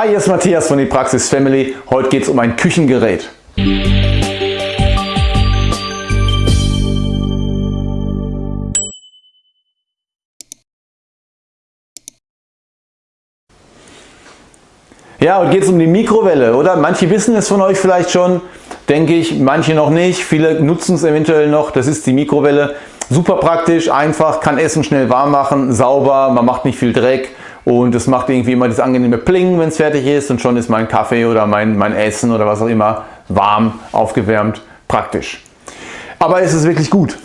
Hi, hier ist Matthias von die Praxis Family. Heute geht es um ein Küchengerät. Ja, heute geht es um die Mikrowelle, oder? Manche wissen es von euch vielleicht schon, denke ich, manche noch nicht. Viele nutzen es eventuell noch. Das ist die Mikrowelle. Super praktisch, einfach, kann Essen schnell warm machen, sauber, man macht nicht viel Dreck und es macht irgendwie immer das angenehme Pling, wenn es fertig ist und schon ist mein Kaffee oder mein, mein Essen oder was auch immer warm, aufgewärmt, praktisch. Aber ist es wirklich gut?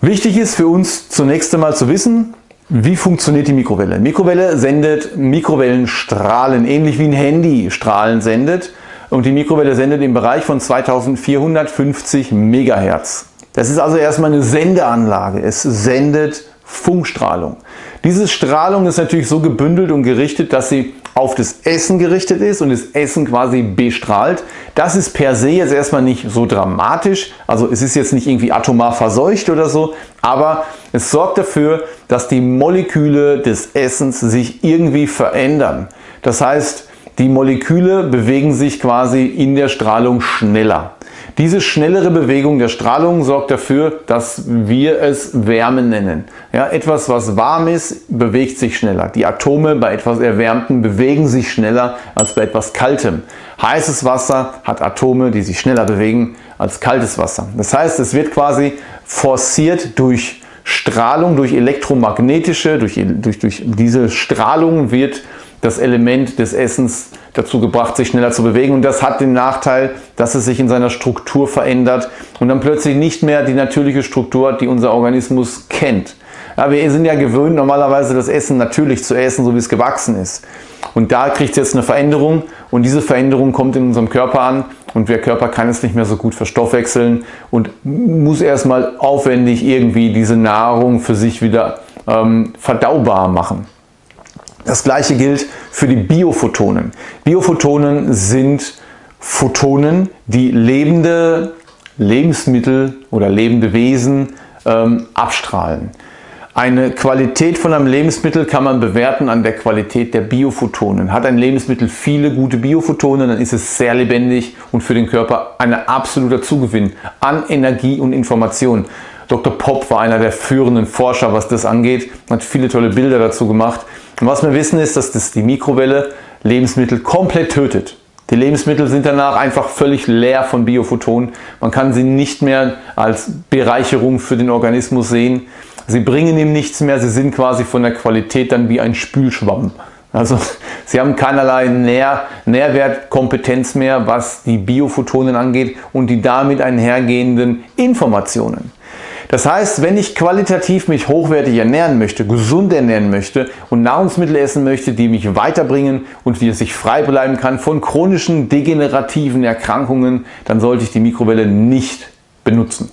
Wichtig ist für uns zunächst einmal zu wissen, wie funktioniert die Mikrowelle? Mikrowelle sendet Mikrowellenstrahlen, ähnlich wie ein Handy Strahlen sendet. Und die Mikrowelle sendet im Bereich von 2450 MHz. Das ist also erstmal eine Sendeanlage. Es sendet Funkstrahlung. Diese Strahlung ist natürlich so gebündelt und gerichtet, dass sie auf das Essen gerichtet ist und das Essen quasi bestrahlt. Das ist per se jetzt erstmal nicht so dramatisch, also es ist jetzt nicht irgendwie atomar verseucht oder so, aber es sorgt dafür, dass die Moleküle des Essens sich irgendwie verändern. Das heißt, die Moleküle bewegen sich quasi in der Strahlung schneller. Diese schnellere Bewegung der Strahlung sorgt dafür, dass wir es Wärme nennen. Ja, etwas was warm ist, bewegt sich schneller. Die Atome bei etwas Erwärmtem bewegen sich schneller als bei etwas Kaltem. Heißes Wasser hat Atome, die sich schneller bewegen als kaltes Wasser. Das heißt, es wird quasi forciert durch Strahlung, durch elektromagnetische, durch, durch, durch diese Strahlung wird das Element des Essens dazu gebracht, sich schneller zu bewegen. Und das hat den Nachteil, dass es sich in seiner Struktur verändert und dann plötzlich nicht mehr die natürliche Struktur hat, die unser Organismus kennt. Ja, wir sind ja gewöhnt, normalerweise das Essen natürlich zu essen, so wie es gewachsen ist. Und da kriegt es jetzt eine Veränderung und diese Veränderung kommt in unserem Körper an und der Körper kann es nicht mehr so gut verstoffwechseln und muss erstmal aufwendig irgendwie diese Nahrung für sich wieder ähm, verdaubar machen. Das gleiche gilt für die Biophotonen. Biophotonen sind Photonen, die lebende Lebensmittel oder lebende Wesen ähm, abstrahlen. Eine Qualität von einem Lebensmittel kann man bewerten an der Qualität der Biophotonen. Hat ein Lebensmittel viele gute Biophotonen, dann ist es sehr lebendig und für den Körper ein absoluter Zugewinn an Energie und Information. Dr. Popp war einer der führenden Forscher, was das angeht, hat viele tolle Bilder dazu gemacht. Und was wir wissen ist, dass das die Mikrowelle Lebensmittel komplett tötet. Die Lebensmittel sind danach einfach völlig leer von Biophotonen. Man kann sie nicht mehr als Bereicherung für den Organismus sehen. Sie bringen ihm nichts mehr, sie sind quasi von der Qualität dann wie ein Spülschwamm. Also sie haben keinerlei Nähr, Nährwertkompetenz mehr, was die Biophotonen angeht und die damit einhergehenden Informationen. Das heißt, wenn ich qualitativ mich hochwertig ernähren möchte, gesund ernähren möchte und Nahrungsmittel essen möchte, die mich weiterbringen und wie es sich frei bleiben kann von chronischen degenerativen Erkrankungen, dann sollte ich die Mikrowelle nicht benutzen.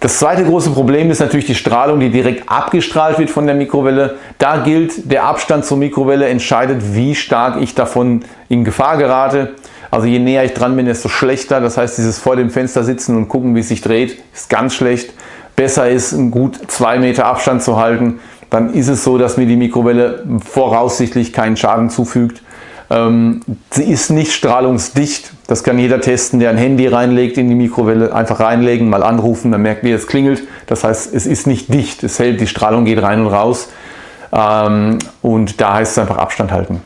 Das zweite große Problem ist natürlich die Strahlung, die direkt abgestrahlt wird von der Mikrowelle. Da gilt, der Abstand zur Mikrowelle entscheidet, wie stark ich davon in Gefahr gerate. Also je näher ich dran bin, desto schlechter. Das heißt, dieses vor dem Fenster sitzen und gucken, wie es sich dreht, ist ganz schlecht. Besser ist, einen gut zwei Meter Abstand zu halten. Dann ist es so, dass mir die Mikrowelle voraussichtlich keinen Schaden zufügt. Ähm, sie ist nicht strahlungsdicht. Das kann jeder testen, der ein Handy reinlegt in die Mikrowelle. Einfach reinlegen, mal anrufen, dann merkt ihr, es klingelt. Das heißt, es ist nicht dicht. Es hält, die Strahlung geht rein und raus. Ähm, und da heißt es einfach Abstand halten.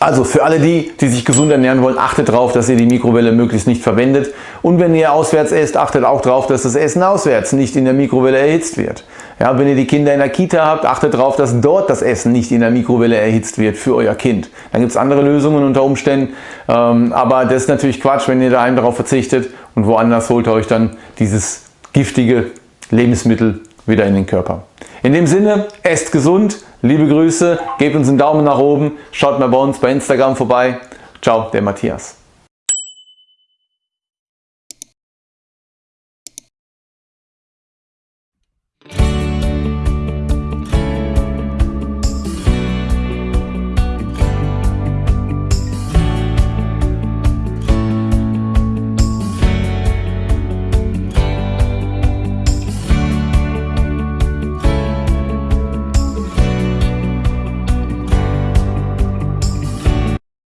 Also für alle die, die sich gesund ernähren wollen, achtet darauf, dass ihr die Mikrowelle möglichst nicht verwendet. Und wenn ihr auswärts esst, achtet auch darauf, dass das Essen auswärts nicht in der Mikrowelle erhitzt wird. Ja, wenn ihr die Kinder in der Kita habt, achtet darauf, dass dort das Essen nicht in der Mikrowelle erhitzt wird für euer Kind. Dann gibt es andere Lösungen unter Umständen, ähm, aber das ist natürlich Quatsch, wenn ihr daheim darauf verzichtet und woanders holt ihr euch dann dieses giftige Lebensmittel wieder in den Körper. In dem Sinne, esst gesund, liebe Grüße, gebt uns einen Daumen nach oben, schaut mal bei uns bei Instagram vorbei. Ciao, der Matthias.